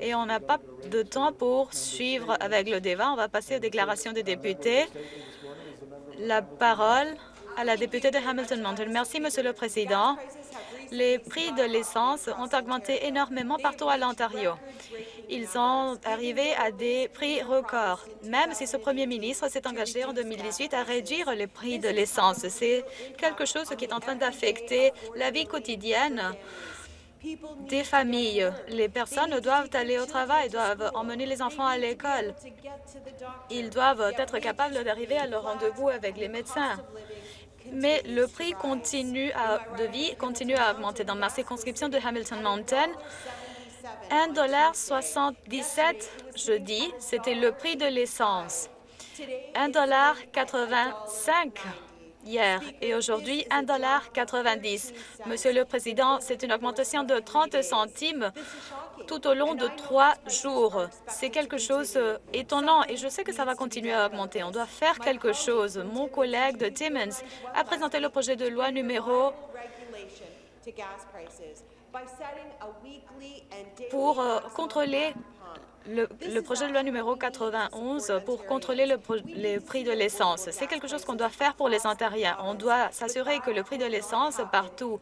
Et on n'a pas de temps pour suivre avec le débat. On va passer aux déclarations des députés. La parole à la députée de Hamilton Mountain. Merci, Monsieur le Président. Les prix de l'essence ont augmenté énormément partout à l'Ontario. Ils sont arrivés à des prix records, même si ce premier ministre s'est engagé en 2018 à réduire les prix de l'essence. C'est quelque chose qui est en train d'affecter la vie quotidienne des familles. Les personnes doivent aller au travail, doivent emmener les enfants à l'école. Ils doivent être capables d'arriver à leur rendez-vous avec les médecins. mais le prix continue de vie continue à augmenter. Dans ma circonscription de Hamilton Mountain, 1,77 jeudi, c'était le prix de l'essence. 1,85 hier et aujourd'hui 1,90 Monsieur le Président, c'est une augmentation de 30 centimes tout au long de trois jours. C'est quelque chose d'étonnant et je sais que ça va continuer à augmenter. On doit faire quelque chose. Mon collègue de Timmins a présenté le projet de loi numéro pour euh, contrôler le, projet de loi numéro 91 pour contrôler le, les prix de l'essence. C'est quelque chose qu'on doit faire pour les Ontariens. On doit s'assurer que le prix de l'essence partout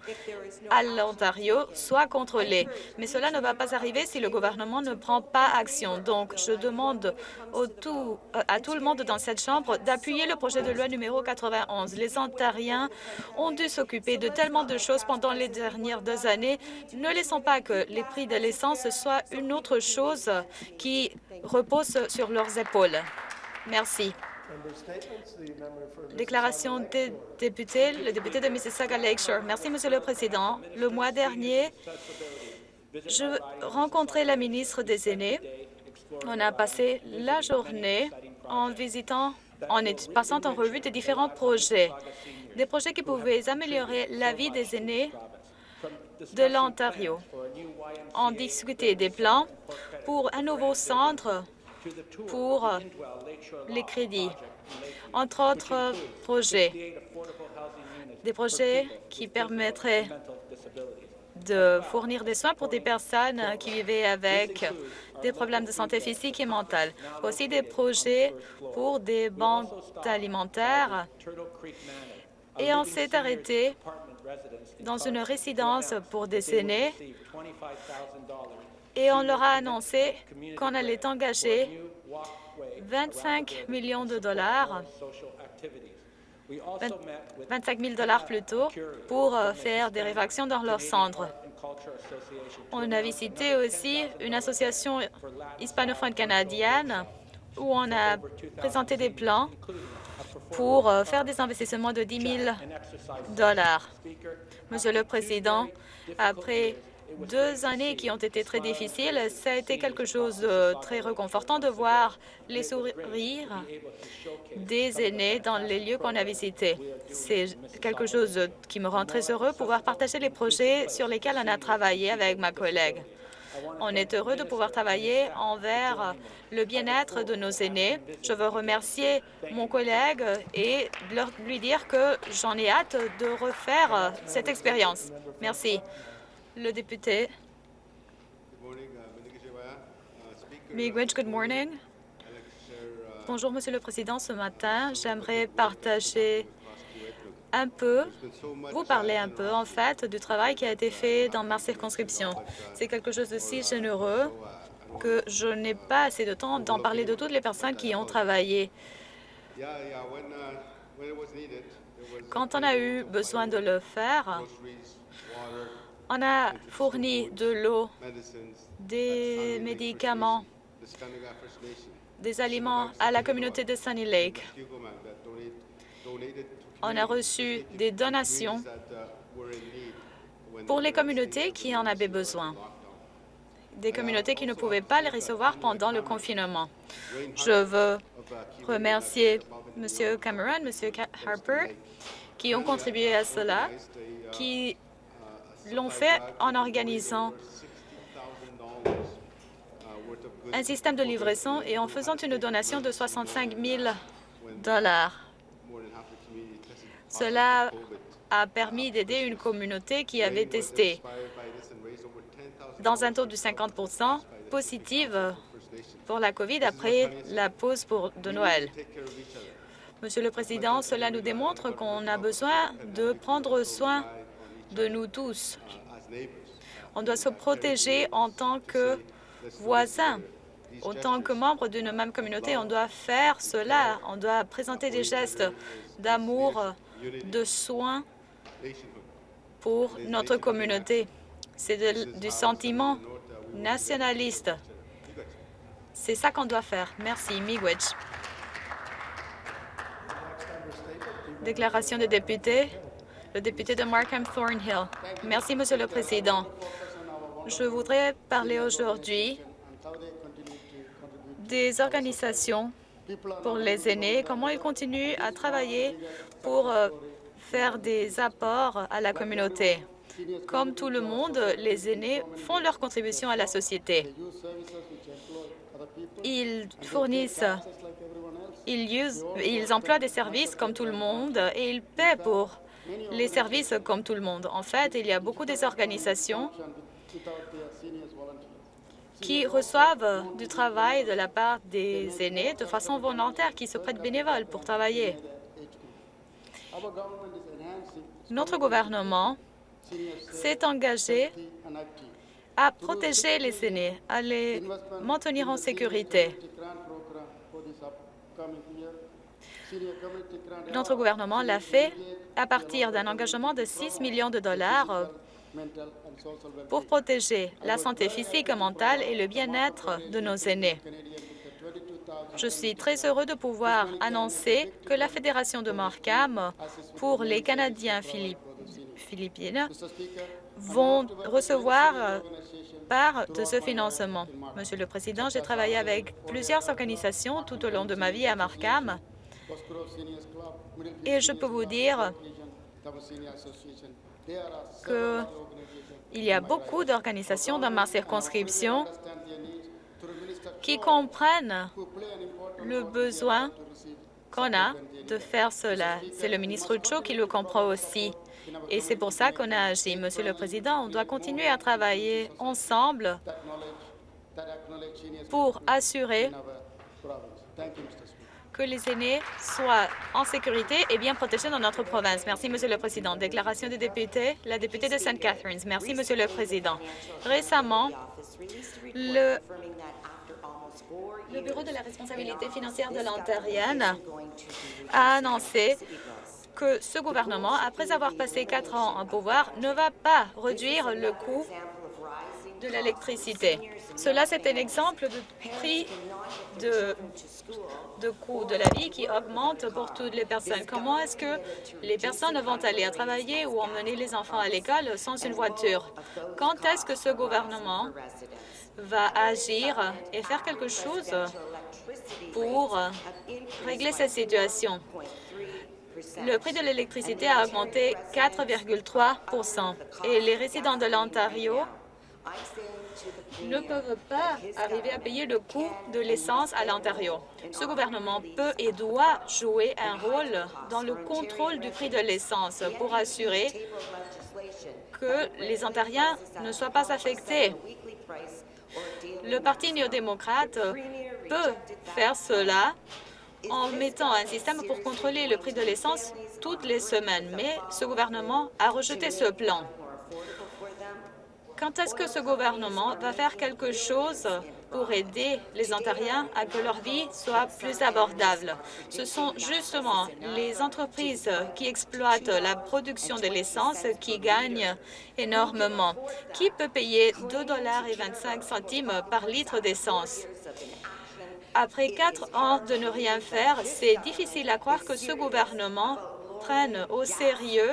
à l'Ontario soit contrôlé. Mais cela ne va pas arriver si le gouvernement ne prend pas action. Donc, je demande au tout, à tout le monde dans cette Chambre d'appuyer le projet de loi numéro 91. Les Ontariens ont dû s'occuper de tellement de choses pendant les dernières deux années. Ne laissons pas que les prix de l'essence soient une autre chose qui reposent sur leurs épaules. Merci. Déclaration des députés, le député de Mississauga Lakeshore. Merci, Monsieur le Président. Le mois dernier, je rencontrais la ministre des Aînés. On a passé la journée en visitant, en passant en revue des différents projets, des projets qui pouvaient améliorer la vie des aînés de l'Ontario. On discutait des plans pour un nouveau centre pour les crédits, entre autres projets, des projets qui permettraient de fournir des soins pour des personnes qui vivaient avec des problèmes de santé physique et mentale. Aussi des projets pour des banques alimentaires. Et on s'est arrêté dans une résidence pour des aînés et on leur a annoncé qu'on allait engager 25 millions de dollars 25 000 dollars plutôt, pour euh, faire des réfactions dans leurs cendres. On a visité aussi une association hispanophone canadienne où on a présenté des plans pour euh, faire des investissements de 10 000 dollars. Monsieur le Président, après deux années qui ont été très difficiles, ça a été quelque chose de très réconfortant de voir les sourires des aînés dans les lieux qu'on a visités. C'est quelque chose qui me rend très heureux, pouvoir partager les projets sur lesquels on a travaillé avec ma collègue. On est heureux de pouvoir travailler envers le bien-être de nos aînés. Je veux remercier mon collègue et lui dire que j'en ai hâte de refaire cette expérience. Merci. Le député. Miigwech, good morning. Bonjour, Monsieur le Président. Ce matin, j'aimerais partager un peu, vous parler un peu, en fait, du travail qui a été fait dans ma circonscription. C'est quelque chose de si généreux que je n'ai pas assez de temps d'en parler de toutes les personnes qui ont travaillé. Quand on a eu besoin de le faire, on a fourni de l'eau, des médicaments, des aliments à la communauté de Sunny Lake on a reçu des donations pour les communautés qui en avaient besoin, des communautés qui ne pouvaient pas les recevoir pendant le confinement. Je veux remercier M. Cameron, M. Harper, qui ont contribué à cela, qui l'ont fait en organisant un système de livraison et en faisant une donation de 65 000 dollars. Cela a permis d'aider une communauté qui avait testé dans un taux de 50% positive pour la COVID après la pause pour, de Noël. Monsieur le Président, cela nous démontre qu'on a besoin de prendre soin de nous tous. On doit se protéger en tant que voisins. En tant que membres d'une même communauté, on doit faire cela. On doit présenter des gestes d'amour, de soins pour notre communauté. C'est du sentiment nationaliste. C'est ça qu'on doit faire. Merci. Miigwech. Déclaration des députés. Le député de Markham Thornhill. Merci, Monsieur le Président. Je voudrais parler aujourd'hui des organisations pour les aînés, comment ils continuent à travailler pour euh, faire des apports à la communauté. Comme tout le monde, les aînés font leur contribution à la société. Ils fournissent, ils, ils emploient des services comme tout le monde et ils paient pour les services comme tout le monde. En fait, il y a beaucoup des organisations qui reçoivent du travail de la part des aînés de façon volontaire, qui se prêtent bénévoles pour travailler. Notre gouvernement s'est engagé à protéger les aînés, à les maintenir en sécurité. Notre gouvernement l'a fait à partir d'un engagement de 6 millions de dollars pour protéger la santé physique, mentale et le bien-être de nos aînés. Je suis très heureux de pouvoir annoncer que la Fédération de Markham pour les Canadiens philippines vont recevoir part de ce financement. Monsieur le Président, j'ai travaillé avec plusieurs organisations tout au long de ma vie à Markham et je peux vous dire qu'il y a beaucoup d'organisations dans ma circonscription qui comprennent le besoin qu'on a de faire cela. C'est le ministre Cho qui le comprend aussi. Et c'est pour ça qu'on a agi. Monsieur le Président, on doit continuer à travailler ensemble pour assurer que les aînés soient en sécurité et bien protégés dans notre province. Merci, Monsieur le Président. Déclaration des députés, la députée de St. Catharines. Merci, Monsieur le Président. Récemment, le, le Bureau de la responsabilité financière de l'Ontarienne a annoncé que ce gouvernement, après avoir passé quatre ans en pouvoir, ne va pas réduire le coût de l'électricité. Cela, c'est un exemple de prix de de coût de la vie qui augmente pour toutes les personnes. Comment est-ce que les personnes vont aller à travailler ou emmener les enfants à l'école sans une voiture? Quand est-ce que ce gouvernement va agir et faire quelque chose pour régler cette situation? Le prix de l'électricité a augmenté 4,3% et les résidents de l'Ontario ne peuvent pas arriver à payer le coût de l'essence à l'Ontario. Ce gouvernement peut et doit jouer un rôle dans le contrôle du prix de l'essence pour assurer que les Ontariens ne soient pas affectés. Le Parti néo-démocrate peut faire cela en mettant un système pour contrôler le prix de l'essence toutes les semaines, mais ce gouvernement a rejeté ce plan. Quand est-ce que ce gouvernement va faire quelque chose pour aider les Ontariens à que leur vie soit plus abordable? Ce sont justement les entreprises qui exploitent la production de l'essence qui gagnent énormément. Qui peut payer 2,25 par litre d'essence? Après quatre ans de ne rien faire, c'est difficile à croire que ce gouvernement prenne au sérieux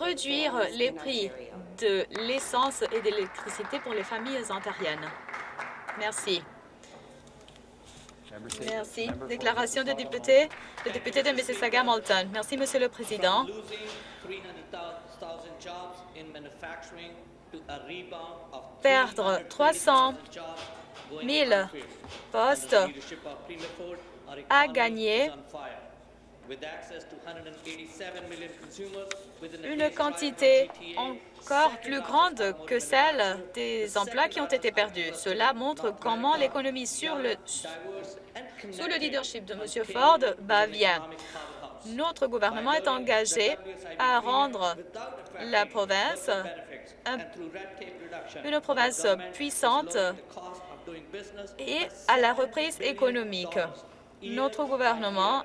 réduire les prix de l'essence et de l'électricité pour les familles ontariennes. Merci. Merci. Déclaration de député, le député de Mississauga-Malton. Merci, Monsieur le Président. Perdre 300 000 postes à gagner une quantité encore plus grande que celle des emplois qui ont été perdus. Cela montre comment l'économie sur le, sous le leadership de M. Ford va bien. Notre gouvernement est engagé à rendre la province une province puissante et à la reprise économique. Notre gouvernement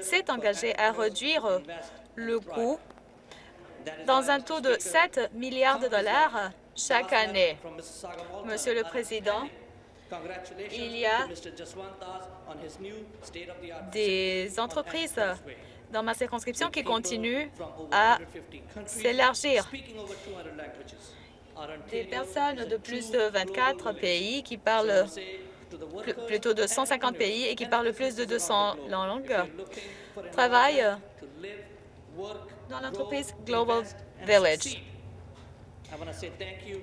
s'est engagé à réduire le coût dans un taux de 7 milliards de dollars chaque année. Monsieur le Président, il y a des entreprises dans ma circonscription qui continuent à s'élargir. Des personnes de plus de 24 pays qui parlent plutôt de 150 pays et qui parlent plus de 200 langues travaillent dans l'entreprise Global Village.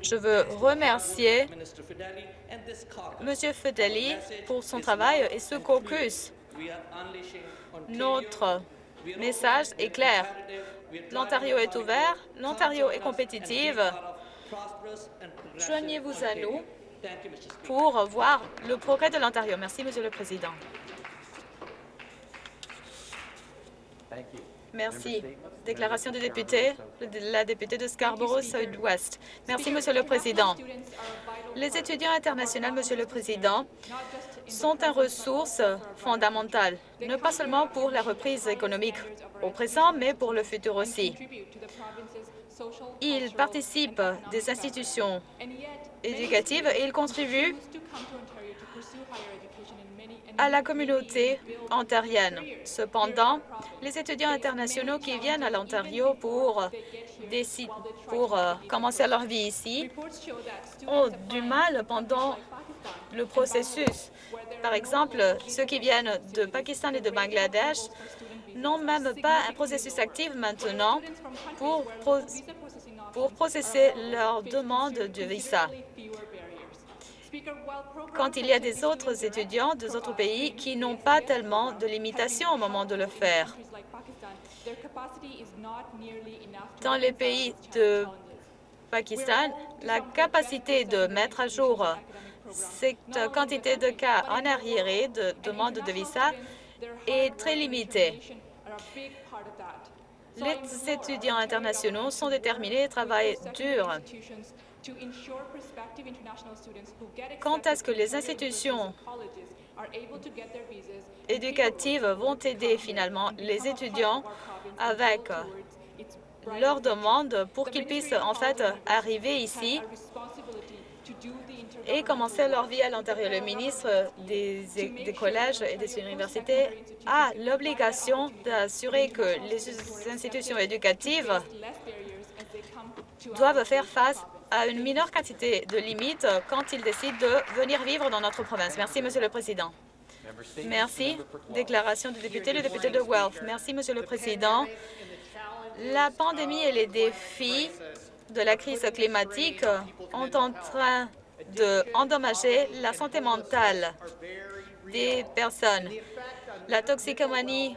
Je veux remercier M. Fedeli pour son travail et ce caucus. Notre message est clair. L'Ontario est ouvert, l'Ontario est compétitive. Joignez-vous à nous pour voir le progrès de l'Ontario. Merci, Monsieur le Président. Merci. Déclaration des députés, la députée de Scarborough Southwest. Merci, Monsieur le Président. Les étudiants internationaux, Monsieur le Président, sont une ressource fondamentale, non pas seulement pour la reprise économique au présent, mais pour le futur aussi. Ils participent des institutions éducatives et ils contribuent à la communauté ontarienne. Cependant, les étudiants internationaux qui viennent à l'Ontario pour, euh, commencer leur vie ici ont du mal pendant le processus. Par exemple, ceux qui viennent de Pakistan et de Bangladesh n'ont même pas un processus actif maintenant pour, pour processer leur demande de visa quand il y a des autres étudiants des autres pays qui n'ont pas tellement de limitations au moment de le faire. Dans les pays de Pakistan, la capacité de mettre à jour cette quantité de cas en arriéré de demande de visa est très limitée. Les étudiants internationaux sont déterminés et travaillent dur. quand est-ce que les institutions éducatives vont aider finalement les étudiants avec leurs demandes pour qu'ils puissent en fait arriver ici et commencer leur vie à l'intérieur. Le ministre des, collèges et des universités a l'obligation d'assurer que les institutions éducatives doivent faire face à une mineure quantité de limites quand ils décident de venir vivre dans notre province. Merci, Monsieur le Président. Merci. Déclaration du député, le député de Guelph. Merci, Monsieur le Président. La pandémie et les défis de la crise climatique ont en train d'endommager la santé mentale des personnes. La toxicomanie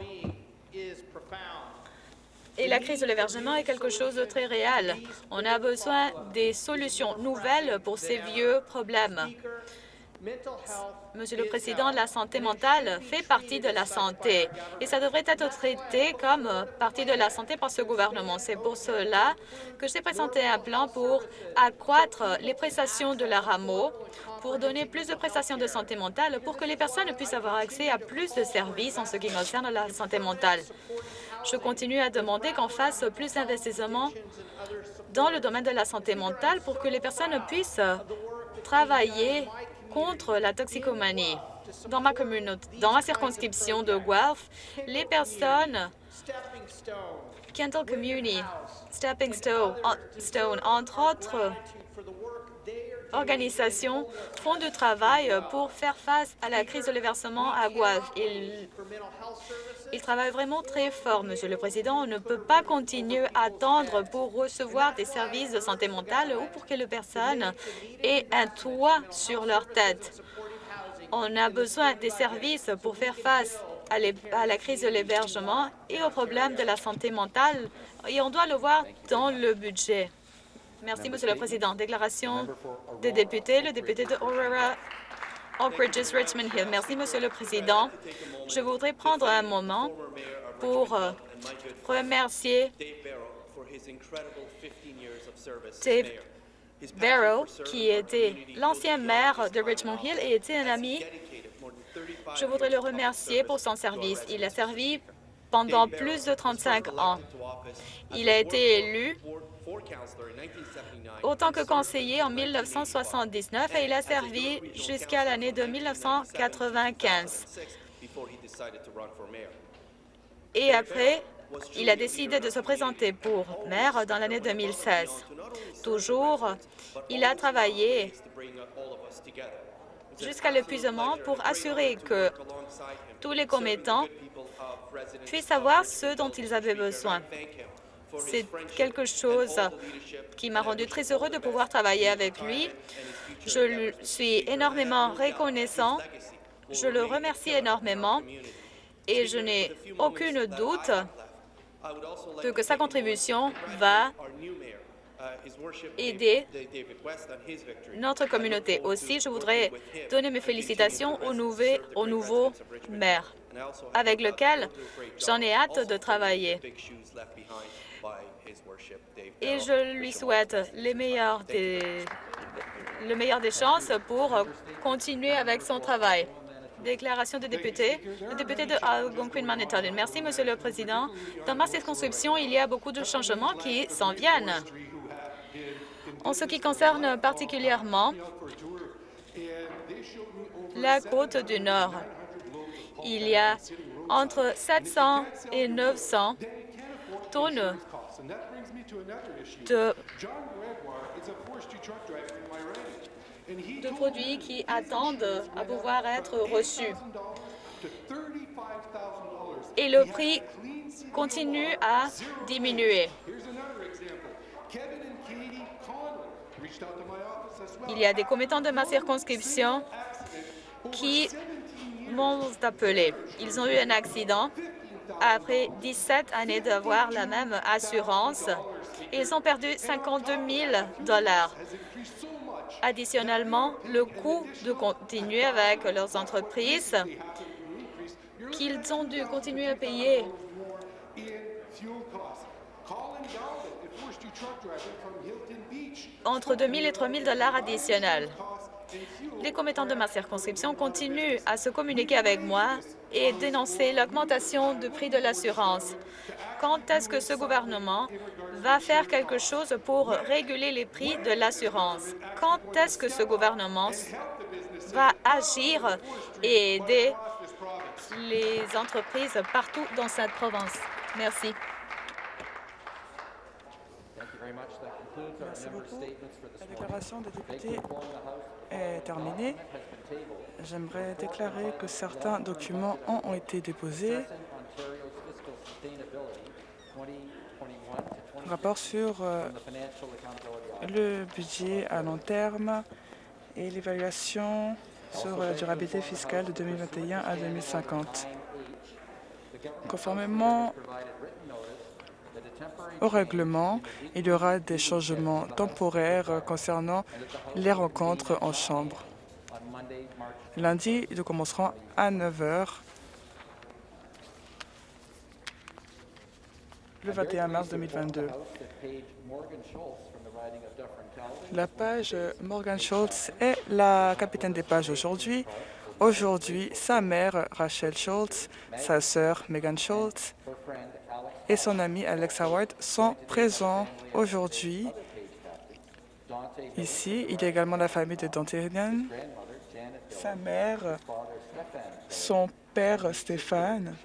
et la crise de l'hébergement est quelque chose de très réel. On a besoin des solutions nouvelles pour ces vieux problèmes. Monsieur le Président, la santé mentale fait partie de la santé et ça devrait être traité comme partie de la santé par ce gouvernement. C'est pour cela que j'ai présenté un plan pour accroître les prestations de la RAMO, pour donner plus de prestations de santé mentale, pour que les personnes puissent avoir accès à plus de services en ce qui concerne la santé mentale. Je continue à demander qu'on fasse plus d'investissements dans le domaine de la santé mentale pour que les personnes puissent travailler contre la toxicomanie. Dans ma communauté, dans ma circonscription de Guelph, les personnes Kendall Community, Stepping Stone, entre autres organisations font du travail pour faire face à la crise de l'hébergement à Guelph. Ils travaillent vraiment très fort, Monsieur le Président. On ne peut pas continuer à attendre pour recevoir des services de santé mentale ou pour que les personnes aient un toit sur leur tête. On a besoin des services pour faire face à la crise de l'hébergement et au problème de la santé mentale, et on doit le voir dans le budget. Merci, Monsieur le Président. Déclaration des députés, le député de Aurora, Oak Ridges, Richmond Hill. Merci, Monsieur le Président. Je voudrais prendre un moment pour euh, remercier Dave Barrow, qui était l'ancien maire de Richmond Hill et était un ami. Je voudrais le remercier pour son service. Il a servi pendant plus de 35 ans. Il a été élu autant que conseiller en 1979 et il a servi jusqu'à l'année de 1995. Et après, il a décidé de se présenter pour maire dans l'année 2016. Toujours, il a travaillé jusqu'à l'épuisement pour assurer que tous les commettants puissent savoir ce dont ils avaient besoin. C'est quelque chose qui m'a rendu très heureux de pouvoir travailler avec lui. Je suis énormément reconnaissant. Je le remercie énormément et je n'ai aucune doute que sa contribution va aider notre communauté. Aussi, je voudrais donner mes félicitations au, au nouveau maire, avec lequel j'en ai hâte de travailler. Et je lui souhaite les des, le meilleur des chances pour continuer avec son travail. Déclaration des députés. Le député de Algonquin-Manitoulin. Merci, Monsieur le Président. Dans ma circonscription, il y a beaucoup de changements qui s'en viennent. En ce qui concerne particulièrement la côte du Nord, il y a entre 700 et 900 tonnes de de produits qui attendent à pouvoir être reçus. Et le prix continue à diminuer. Il y a des commettants de ma circonscription qui Ils ont eu un accident après 17 années d'avoir la même assurance. Ils ont perdu 52 000 dollars. Additionnellement, le coût de continuer avec leurs entreprises qu'ils ont dû continuer à payer entre 2 000 et 3 000 dollars additionnels. Les commettants de ma circonscription continuent à se communiquer avec moi et dénoncer l'augmentation du prix de l'assurance. Quand est-ce que ce gouvernement va faire quelque chose pour réguler les prix de l'assurance? Quand est-ce que ce gouvernement va agir et aider les entreprises partout dans cette province? Merci. Merci beaucoup. La déclaration des députés est terminée. J'aimerais déclarer que certains documents ont été déposés. Rapport sur euh, le budget à long terme et l'évaluation sur la durabilité fiscale de 2021 à 2050. Conformément au règlement, il y aura des changements temporaires concernant les rencontres en chambre. Lundi, nous commencerons à 9 heures le 21 mars 2022. La page Morgan Schultz est la capitaine des pages aujourd'hui. Aujourd'hui, sa mère, Rachel Schultz, sa sœur, Megan Schultz, et son ami Alex Howard sont présents aujourd'hui. Ici, il y a également la famille de Dante sa mère, son père Stéphane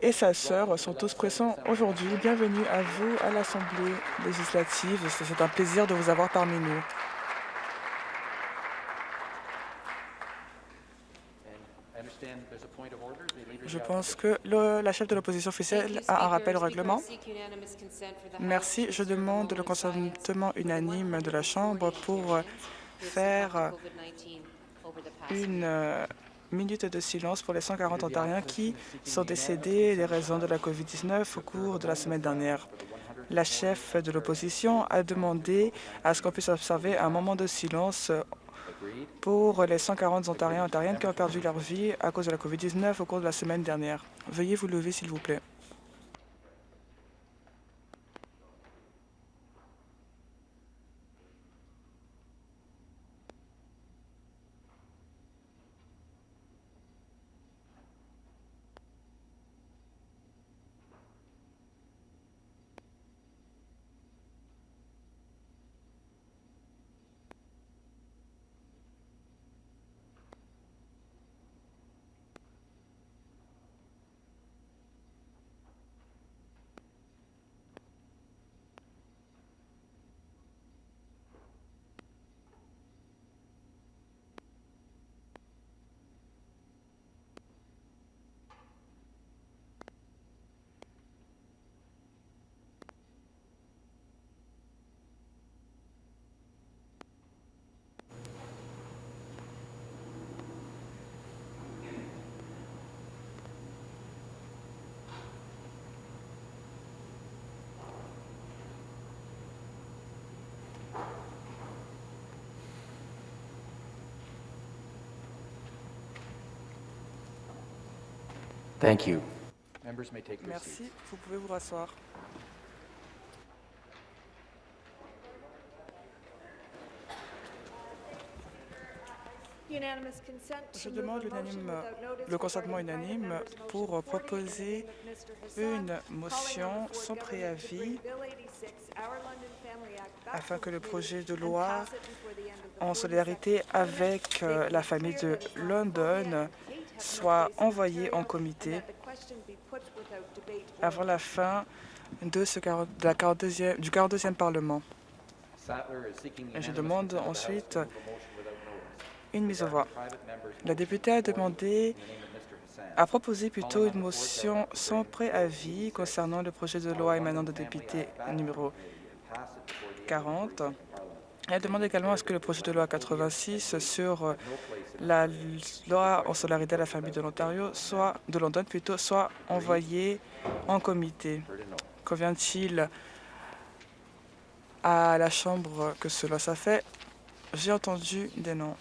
et sa sœur sont tous présents aujourd'hui. Bienvenue à vous à l'Assemblée législative. C'est un plaisir de vous avoir parmi nous. Je pense que la chef de l'opposition officielle a un rappel au règlement. Merci. Je demande le consentement unanime de la Chambre pour faire une, minute de silence pour les 140 Ontariens qui sont décédés des raisons de la COVID-19 au cours de la semaine dernière. La chef de l'opposition a demandé à ce qu'on puisse observer un moment de silence pour les 140 Ontariens et Ontariennes qui ont perdu leur vie à cause de la COVID-19 au cours de la semaine dernière. Veuillez vous lever, s'il vous plaît. Thank you. Members may take their seats. Merci. Vous pouvez vous rasseoir. Je demande le consentement unanime pour proposer une motion sans préavis afin que le projet de loi en solidarité avec euh, la famille de London soit envoyé en comité avant la fin de ce 40 de la 42e du 42e Parlement. Et je demande ensuite une mise au voix. La députée a demandé, a proposé plutôt une motion sans préavis concernant le projet de loi émanant de député numéro Pass it before the 40. Elle demande également à ce que le projet de loi 86 sur la loi en solidarité à la famille de l'Ontario soit de London plutôt soit envoyé en comité. Convient-il à la Chambre que cela soit fait? J'ai entendu des noms.